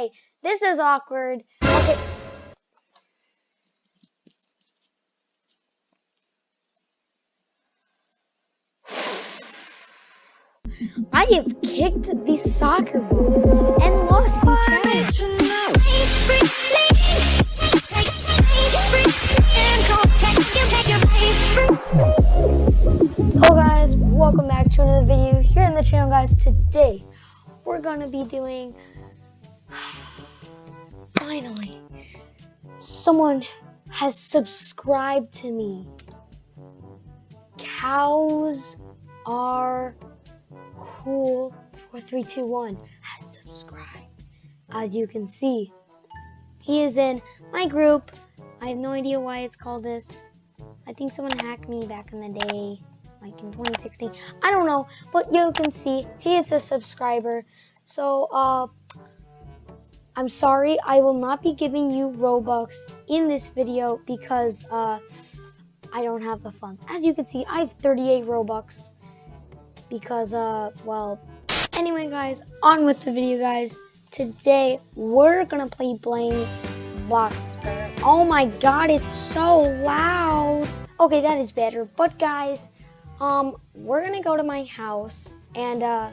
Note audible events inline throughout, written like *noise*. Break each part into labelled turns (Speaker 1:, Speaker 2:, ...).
Speaker 1: Okay, this is awkward. Okay. I have kicked the soccer ball and lost the challenge. Hello guys, welcome back to another video here on the channel guys. Today we're gonna be doing finally someone has subscribed to me. Cows are cool 4321 has subscribed. As you can see, he is in my group. I have no idea why it's called this. I think someone hacked me back in the day, like in 2016. I don't know, but you can see he is a subscriber. So, uh, I'm sorry, I will not be giving you Robux in this video because, uh, I don't have the funds. As you can see, I have 38 Robux because, uh, well, anyway, guys, on with the video, guys. Today, we're gonna play Blaine Bloxburg. Oh my god, it's so loud. Okay, that is better. But guys, um, we're gonna go to my house and uh,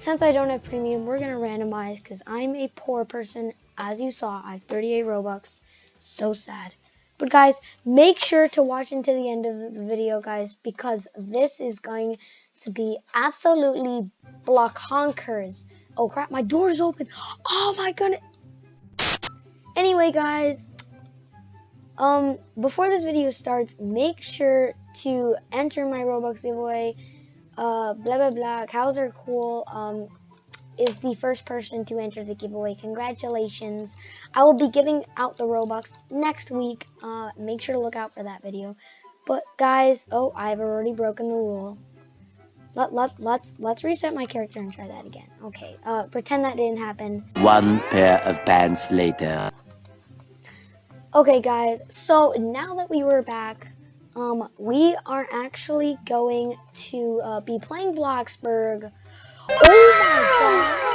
Speaker 1: since I don't have premium, we're gonna randomize because I'm a poor person. As you saw, I have 38 Robux. So sad. But guys, make sure to watch until the end of the video, guys, because this is going to be absolutely block honkers. Oh crap, my door's open. Oh my goodness. Anyway, guys, um, before this video starts, make sure to enter my Robux giveaway. Uh, blah blah blah. Cows are cool. Um, is the first person to enter the giveaway. Congratulations! I will be giving out the Robux next week. Uh, make sure to look out for that video. But guys, oh, I've already broken the rule. Let, let, let's let's reset my character and try that again. Okay, uh, pretend that didn't happen.
Speaker 2: One pair of pants later.
Speaker 1: Okay, guys, so now that we were back, um, we are actually going to uh, be playing Bloxburg. Oh!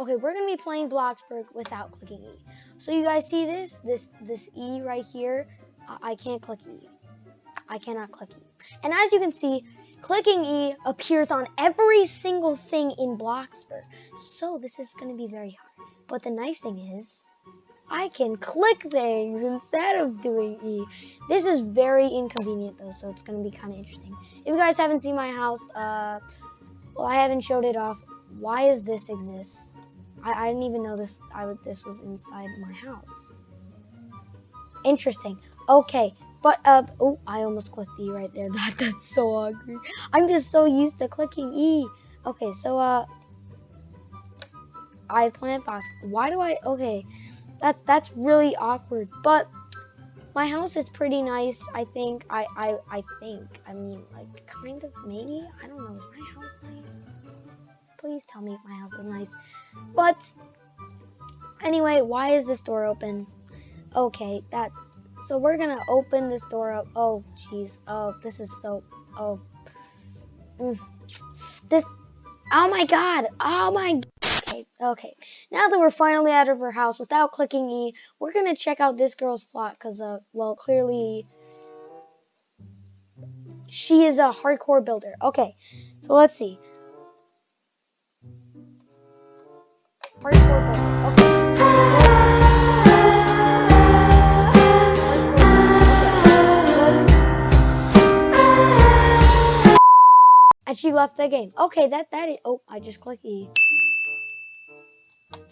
Speaker 1: Okay, we're gonna be playing Bloxburg without clicking E. So you guys see this? This this E right here? I, I can't click E. I cannot click E. And as you can see, clicking E appears on every single thing in Bloxburg. So this is to be very hard. But the nice thing is, I can click things instead of doing E. This is very inconvenient though, so it's to be kind of interesting. If you guys haven't seen my house, uh, well, I haven't showed it off. Why does this exist? I, I didn't even know this. I this was inside my house. Interesting. Okay, but, uh, oh, I almost clicked E right there. *laughs* That That's so ugly. I'm just so used to clicking E. Okay, so, uh, I plant box. Why do I, okay, that's, that's really awkward. But, my house is pretty nice, I think. I, I, I think. I mean, like, kind of, maybe? I don't know. Is my house nice? Please tell me if my house is nice. But, anyway, why is this door open? Okay, that so we're gonna open this door up. Oh, jeez. Oh, this is so. Oh. Mm. This. Oh my god. Oh my. Okay. Now that we're finally out of her house without clicking E, we're gonna check out this girl's plot because, uh, well, clearly she is a hardcore builder. Okay, so let's see. Hardcore builder. Okay. and she left the game. Okay, that that is. Oh, I just clicked E.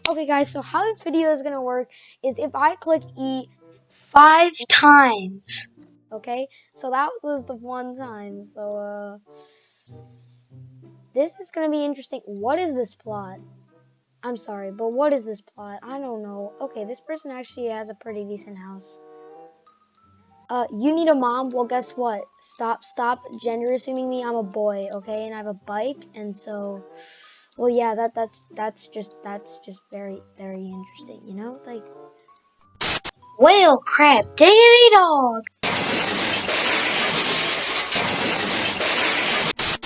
Speaker 1: Okay, guys. So how this video is gonna work is if I click E five times. Okay, so that was the one time. So uh, this is gonna be interesting. What is this plot? I'm sorry, but what is this plot? I don't know. Okay, this person actually has a pretty decent house. Uh, you need a mom? Well, guess what? Stop, stop gender assuming me. I'm a boy, okay? And I have a bike, and so, well, yeah, that that's that's just that's just very very interesting, you know? Like, well, crap, diggity dog.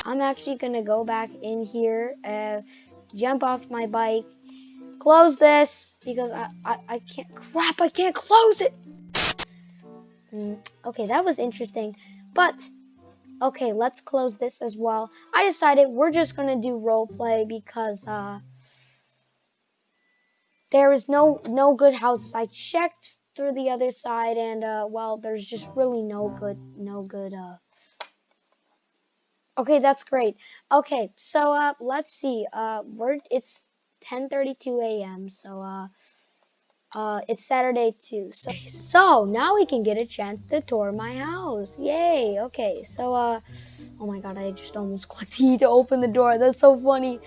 Speaker 1: I'm actually gonna go back in here, uh, jump off my bike, close this because I, I, I can't, crap, I can't close it. Mm, okay, that was interesting, but okay, let's close this as well. I decided we're just gonna do role play because uh, there is no no good houses. I checked through the other side, and uh, well, there's just really no good no good uh. Okay, that's great. Okay, so uh, let's see. Uh, we're it's 10:32 a.m. So uh, uh, it's Saturday too. So so now we can get a chance to tour my house. Yay! Okay, so uh, oh my God, I just almost *laughs* clicked E to open the door. That's so funny.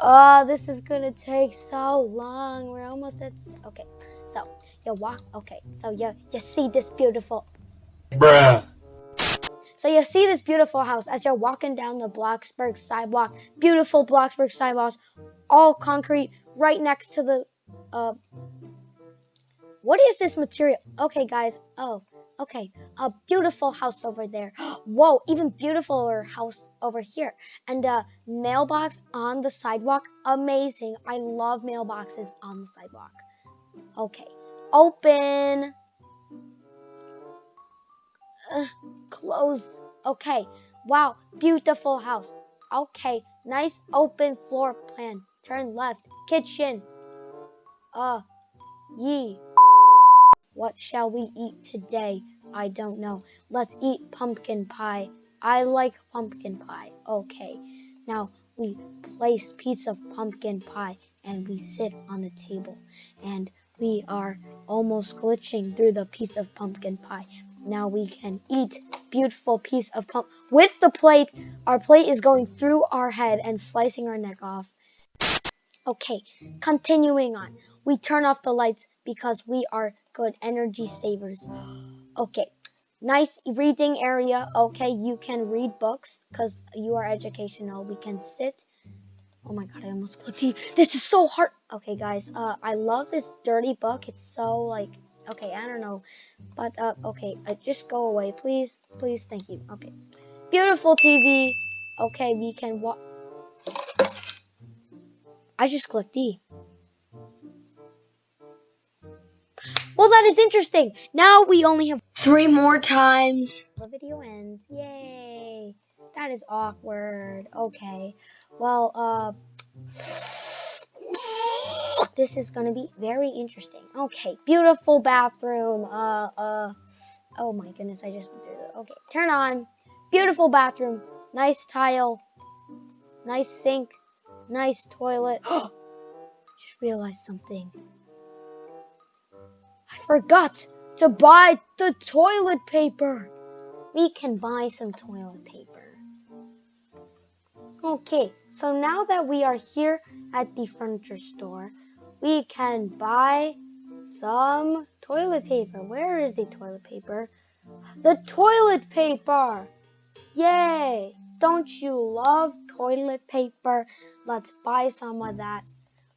Speaker 1: Uh, this is gonna take so long. We're almost at. Okay, so you walk. Okay, so you you see this beautiful.
Speaker 2: Bruh.
Speaker 1: So you see this beautiful house as you're walking down the Bloxburg sidewalk. Beautiful Bloxburg sidewalks, all concrete, right next to the. Uh, what is this material? Okay, guys. Oh, okay. A beautiful house over there. *gasps* Whoa, even beautifuler house over here. And a mailbox on the sidewalk. Amazing. I love mailboxes on the sidewalk. Okay. Open. Ugh, close. Okay. Wow. Beautiful house. Okay. Nice open floor plan. Turn left. Kitchen. Uh. Yee. What shall we eat today? I don't know. Let's eat pumpkin pie. I like pumpkin pie. Okay. Now we place piece of pumpkin pie and we sit on the table and we are almost glitching through the piece of pumpkin pie. Now we can eat beautiful piece of pump with the plate. Our plate is going through our head and slicing our neck off. Okay, continuing on. We turn off the lights because we are good energy savers. Okay, nice reading area. Okay, you can read books because you are educational. We can sit. Oh my god, I almost clicked E. This is so hard. Okay, guys, uh, I love this dirty book. It's so like, okay, I don't know, but uh, okay, uh, just go away, please, please, thank you. Okay, beautiful TV. Okay, we can watch. I just clicked E. Well, that is interesting. Now we only have three more times. The video ends. Yay. That is awkward. Okay. Well, uh, *sighs* this is gonna be very interesting. Okay. Beautiful bathroom. Uh, uh, oh my goodness, I just went through the, okay. Turn on. Beautiful bathroom. Nice tile. Nice sink. Nice toilet. *gasps* just realized something. Forgot to buy the toilet paper. We can buy some toilet paper. Okay, so now that we are here at the furniture store, we can buy some toilet paper. Where is the toilet paper? The toilet paper! Yay! Don't you love toilet paper? Let's buy some of that.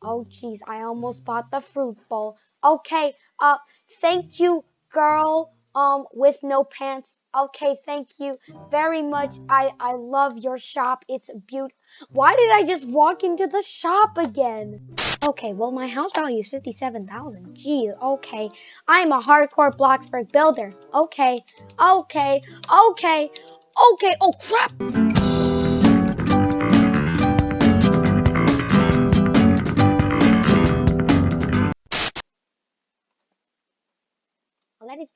Speaker 1: Oh, jeez, I almost bought the fruit bowl. Okay, uh, thank you, girl, um, with no pants. Okay, thank you very much. I, I love your shop. It's beautiful. Why did I just walk into the shop again? Okay, well, my house value is 57,000. Gee, okay. I'm a hardcore Bloxburg builder. Okay, okay, okay, okay. Oh, crap!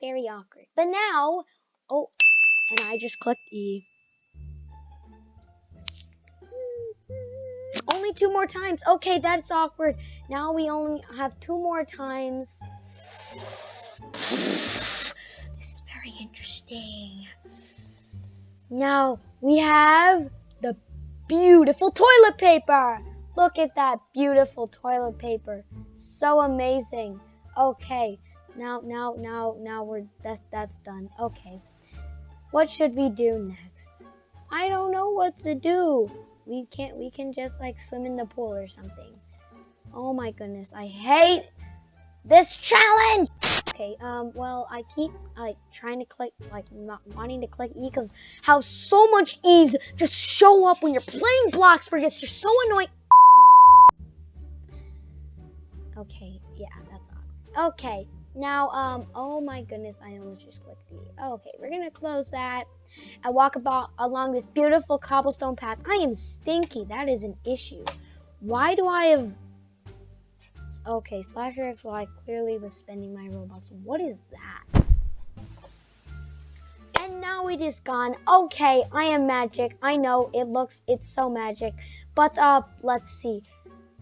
Speaker 1: Very awkward. But now, oh, and I just clicked E. Only two more times. Okay, that's awkward. Now we only have two more times. This is very interesting. Now we have the beautiful toilet paper. Look at that beautiful toilet paper. So amazing. Okay. Now, now, now, now we're that's that's done. Okay. What should we do next? I don't know what to do. We can't. We can just like swim in the pool or something. Oh my goodness! I hate this challenge. Okay, um, well, I keep, like, trying to click, like, not wanting to click E because how so much E's just show up when you're playing Bloxburg. It's just so annoying. Okay, yeah, that's odd. Okay, now, um, oh my goodness, I almost just clicked E. Okay, we're gonna close that and walk about along this beautiful cobblestone path. I am stinky. That is an issue. Why do I have Okay, Slasher XY clearly was spending my Robux. What is that? And now it is gone. Okay, I am magic. I know it looks, it's so magic. But uh, let's see.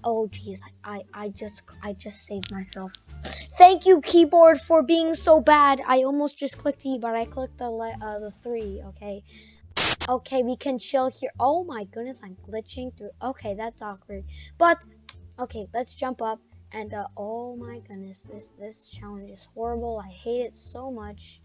Speaker 1: Oh geez, I, I just, I just saved myself. Thank you, keyboard, for being so bad. I almost just clicked E, but I clicked the uh, the three. Okay. Okay, we can chill here. Oh my goodness, I'm glitching through. Okay, that's awkward. But okay, let's jump up. And uh, oh my goodness, this this challenge is horrible. I hate it so much.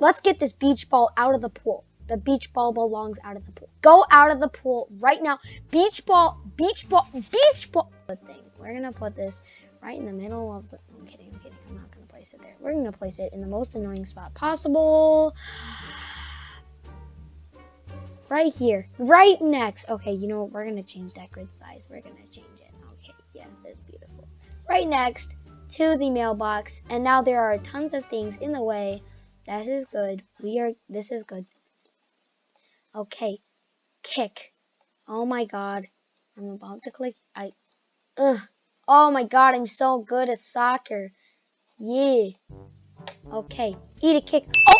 Speaker 1: Let's get this beach ball out of the pool. The beach ball belongs out of the pool. Go out of the pool right now. Beach ball, beach ball, beach ball. Thing. We're gonna put this right in the middle of the. I'm kidding. I'm kidding. I'm not gonna place it there. We're gonna place it in the most annoying spot possible. Right here. Right next. Okay, you know what? We're gonna change that grid size. We're gonna change it. Okay, yes, that's beautiful. Right next to the mailbox, and now there are tons of things in the way. That is good. We are, this is good. Okay, kick. Oh my god. I'm about to click, I, ugh. Oh my god, I'm so good at soccer. Yeah. Okay, eat a kick. Oh!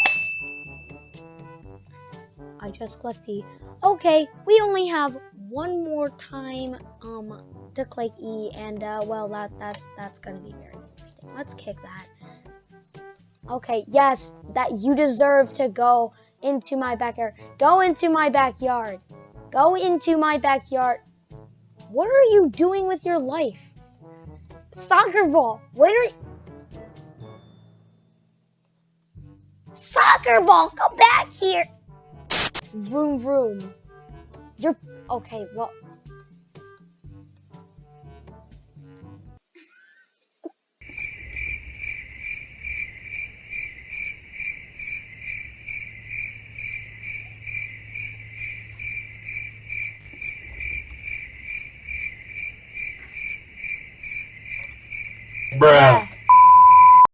Speaker 1: I just clicked the, okay, we only have one more time, um, to click E, and uh, well, that that's that's gonna be very interesting. Let's kick that. Okay, yes, that you deserve to go into my backyard. Go into my backyard. Go into my backyard. What are you doing with your life? Soccer ball. You? Soccer ball, come back here. Vroom vroom. You're okay. Well,
Speaker 2: Bruh.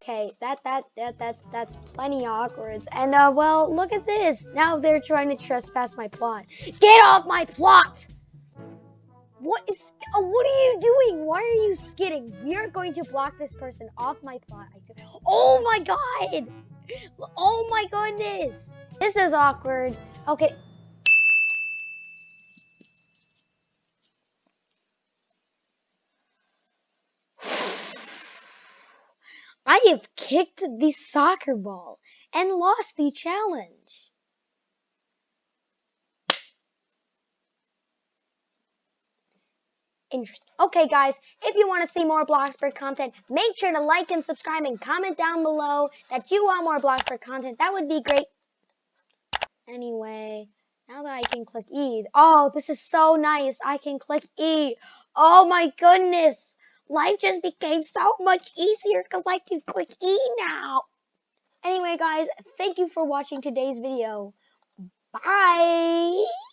Speaker 1: Okay, that that that that's that's plenty awkward. And uh, well, look at this. Now they're trying to trespass my plot. Get off my plot! What is? Uh, what are you doing? Why are you skidding? We are going to block this person off my plot. Oh my god! Oh my goodness! This is awkward. Okay, I have kicked the soccer ball and lost the challenge. Interesting. Okay, guys, if you want to see more Bloxburg content, make sure to like and subscribe and comment down below that you want more Bloxburg content. That would be great. Anyway, now that I can click E. Oh, this is so nice. I can click E. Oh my goodness life just became so much easier because I can click E now. Anyway, guys, thank you for watching today's video. Bye!